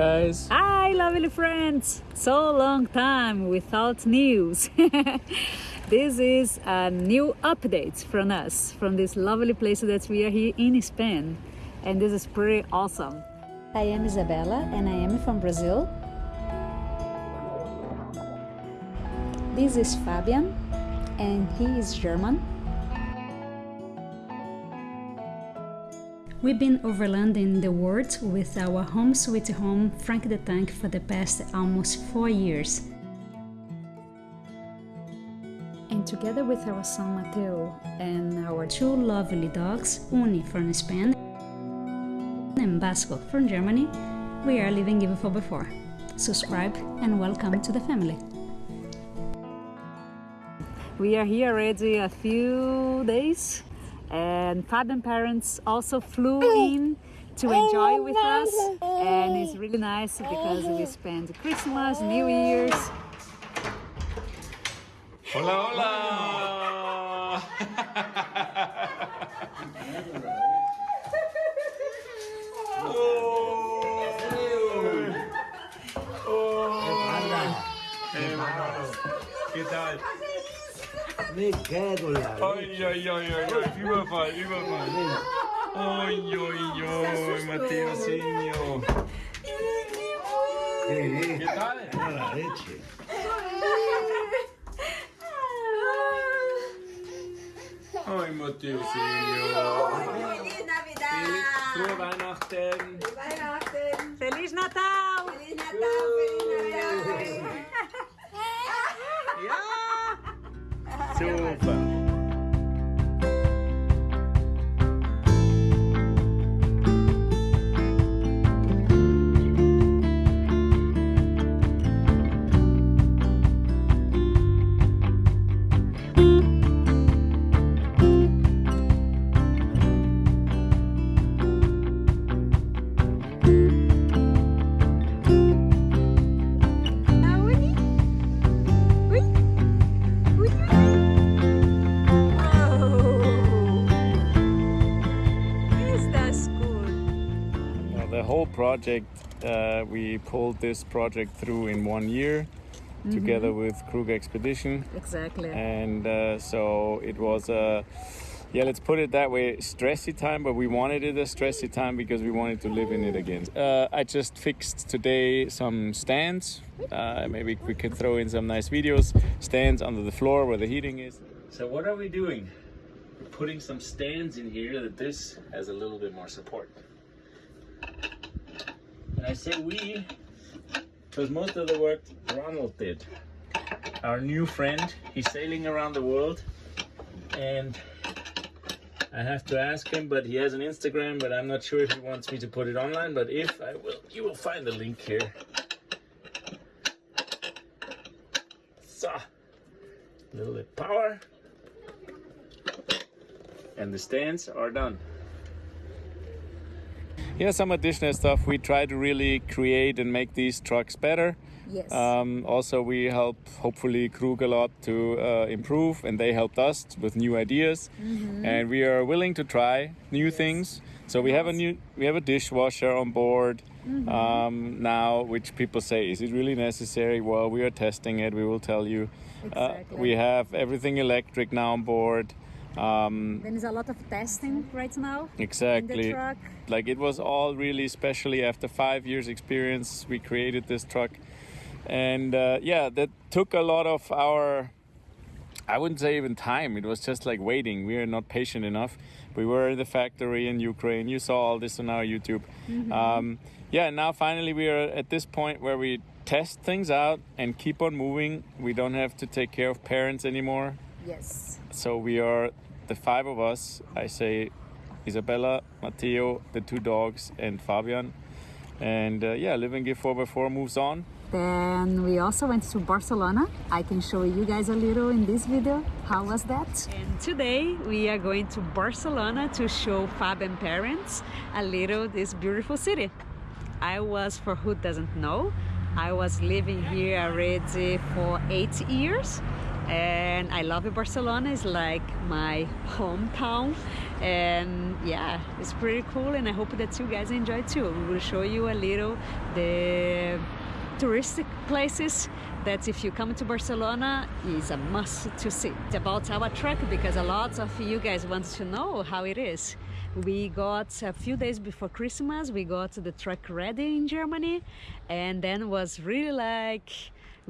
Hi guys. Hi, lovely friends. So long time without news. this is a new update from us from this lovely place that we are here in Spain, and this is pretty awesome. I am Isabella, and I am from Brazil. This is Fabian, and he is German. We've been overlanding the world with our home sweet home Frank the Tank for the past almost four years. And together with our son Mateo and our two lovely dogs, Uni from Spain and Basco from Germany, we are living even for before. Subscribe and welcome to the family. We are here already a few days and Fabian parents also flew oh. in to enjoy oh, with us and it's really nice because we spend Christmas, New Year's. Hola, hola. me lá. Ai, ai, ai, ai, ai, viva pai, viva pai. ai ai oi, Mateuzinho. Que tal? La leche. Ai, matheusinho Feliz Navidade! Weihnachten. Feliz Weihnachten. Feliz Natal. Feliz Natal. Super. Uh, whole project, uh, we pulled this project through in one year together with Krug Expedition. Exactly. And uh, so it was a, yeah, let's put it that way, stressy time, but we wanted it a stressy time because we wanted to live in it again. Uh, I just fixed today some stands. Uh, maybe we could throw in some nice videos. Stands under the floor where the heating is. So what are we doing? We're putting some stands in here that this has a little bit more support. And I say we because most of the work Ronald did. Our new friend, he's sailing around the world, and I have to ask him, but he has an Instagram, but I'm not sure if he wants me to put it online. But if I will, you will find the link here. So, a little bit power, and the stands are done. Yeah, some additional stuff. We try to really create and make these trucks better. yes. Um, also, we help hopefully Krug a lot to uh, improve, and they helped us with new ideas. Mm -hmm. And we are willing to try new things. So we have a new, we have a dishwasher on board um, now, which people say, is it really necessary? Well, we are testing it. We will tell you. Uh, Exactly. we have everything electric now on board. Um, there is a lot of testing right now exactly. like it was all really especially after five years experience we created this truck. And uh, yeah that took a lot of our i wouldn't say even time. It was just like waiting. We are not patient enough. We were in the factory in ukraine. You saw all this on our youtube. Um, yeah and now finally we are at this point where we test things out and keep on moving. We don't have to take care of parents anymore. Yes. So we are the five of us. I say Isabella, Matteo, the two dogs, and Fabian. And uh, yeah, Living and Give 4x4 moves on. Then we also went to Barcelona. I can show you guys a little in this video. How was that? And today we are going to Barcelona to show Fabian parents a little this beautiful city. I was, for who doesn't know, I was living here already for eight years and I love it. Barcelona. It's like my hometown, and yeah, it's pretty cool. And I hope that you guys enjoy too. We will show you a little the touristic places that if you come to Barcelona is a must to see. About our truck because a lot of you guys want to know how it is. We got a few days before Christmas, we got the truck ready in Germany and then was really like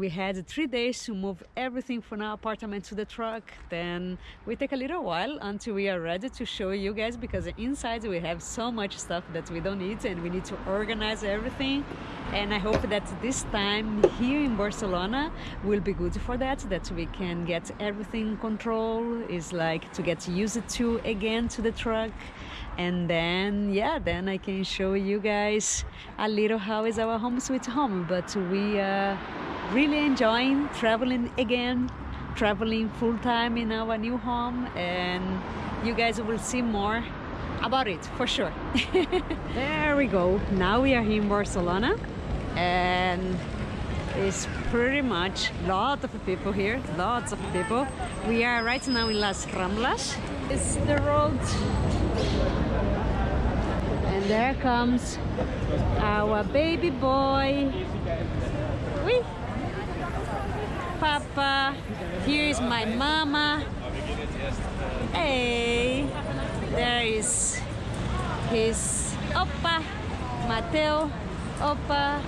we had three days to move everything from our apartment to the truck. Then we take a little while until we are ready to show you guys because inside we have so much stuff that we don't need and we need to organize everything. And i hope that this time here in barcelona will be good for that that we can get everything control. Is like to get used to again to the truck. And then yeah then i can show you guys a little how is our home sweet home. But we are really enjoying traveling again traveling full time in our new home and you guys will see more about it for sure. There we go. Now we are here in barcelona and it's pretty much lot of people here lots of people. We are right now in las ramblas. It's the road. And there comes our baby boy! Papa here is my mama. Hey there is his oppa mateo. Oppa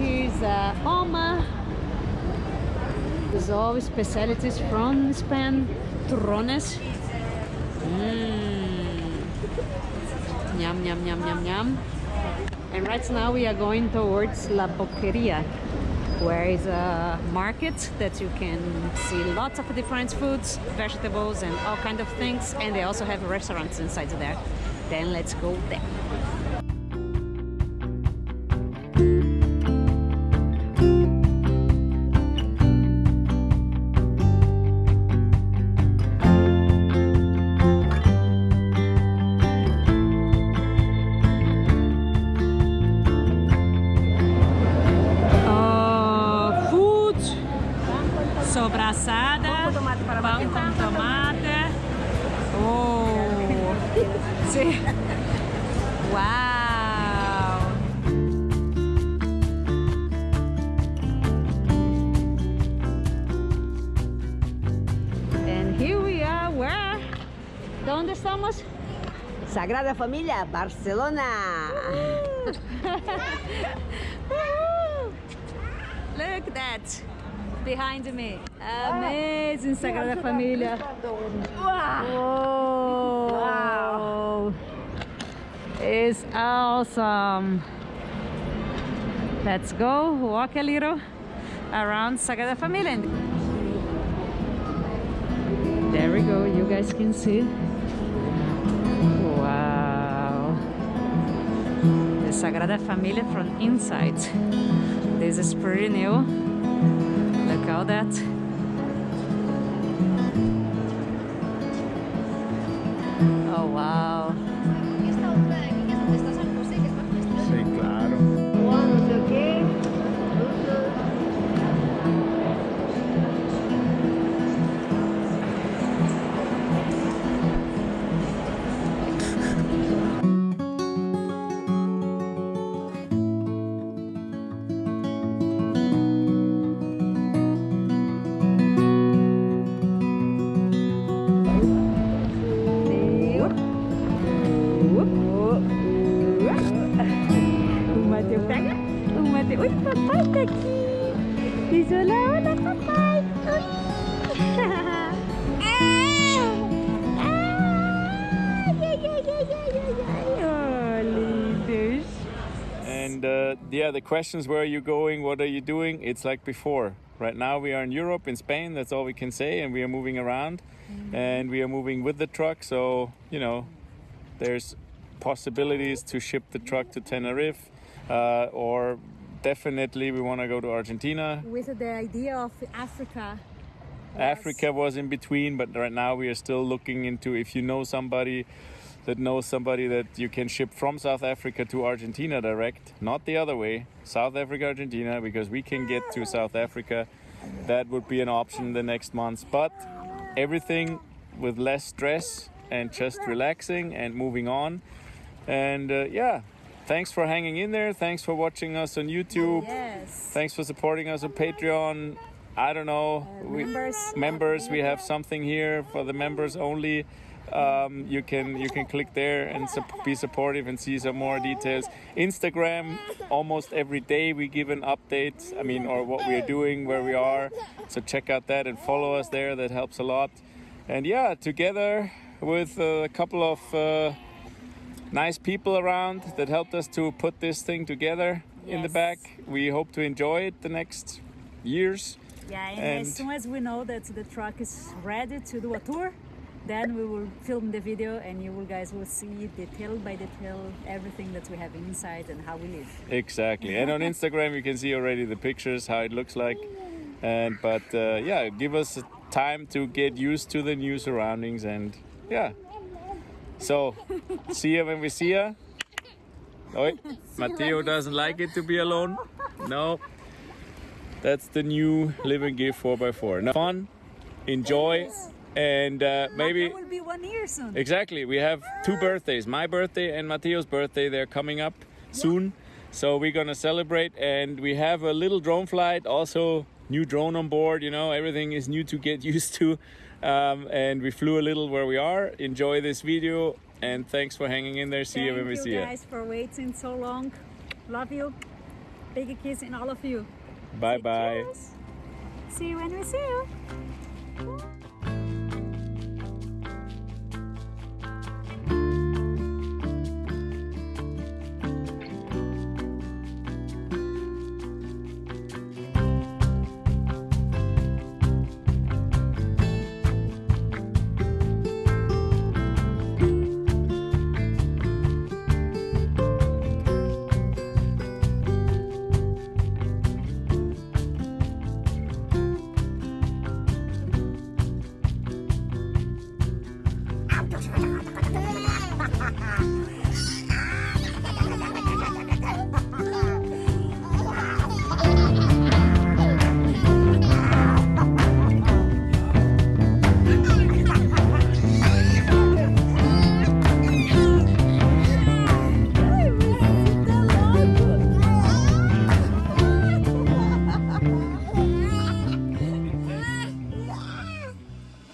here's uh, oma. There's all specialties from spain turrones mm. yum yum yum yum yum. And right now we are going towards la boqueria where is a market that you can see lots of different foods, vegetables and all kind of things and they also have restaurants inside there. Then let's go there. Sobraçada, pão com tomate. Oh, sim. Wow. And here we are, where? ¿Dónde estamos? Sagrada Família, Barcelona. Woo! Look at that behind me. Amazing Sagrada Família. Wow. wow. It's awesome. Let's go walk a little around Sagrada Família. There we go, you guys can see. Wow. The Sagrada Família from inside. This is pretty new. Look all pega. Papai tá aqui. Papai. And uh, yeah, the questions where are you going? What are you doing? It's like before. Right now we are in Europe, in Spain. That's all we can say, and we are moving around, and we are moving with the truck. So you know, there's possibilities to ship the truck to Tenerife, uh, or definitely we want to go to Argentina. With the idea of Africa. Africa was in between, but right now we are still looking into if you know somebody that knows somebody that you can ship from South Africa to Argentina direct, not the other way, South Africa, Argentina, because we can get to South Africa that would be an option in the next months. But everything with less stress and just relaxing and moving on. And uh, yeah, thanks for hanging in there. Thanks for watching us on YouTube. Yes. Thanks for supporting us on Patreon. I don't know. we- members. members, we have something here for the members only. Um, you can you can click there and sup- be supportive and see some more details. Instagram, almost every day we give an update. I mean, or what we are doing, where we are. So check out that and follow us there. That helps a lot. And yeah, together with a couple of uh, nice people around that helped us to put this thing together in the back. We hope to enjoy it the next years. Yeah, and, And- as soon as we know that the truck is ready to do a tour, then we will film the video and you guys will see detail by detail everything that we have inside and how we live. Exactly. And on Instagram, you can see already the pictures, how it looks like. And but uh, yeah, give us time to get used to the new surroundings, and yeah. So, see you when we see you. Oi, Matteo doesn't like it to be alone. No. That's the new living gift 4x4. Now, fun, enjoy, and uh, maybe. It will be one year soon. Exactly. We have two birthdays, my birthday and Matteo's birthday. They're coming up soon. So we're going to celebrate and we have a little drone flight, also new drone on board, you know, everything is new to get used to. Um, and we flew a little where we are. Enjoy this video and thanks for hanging in there. See you when we you see you. guys for waiting so long. Love you. Big kiss in all of you. Bye bye. Cheers. See you when we see you.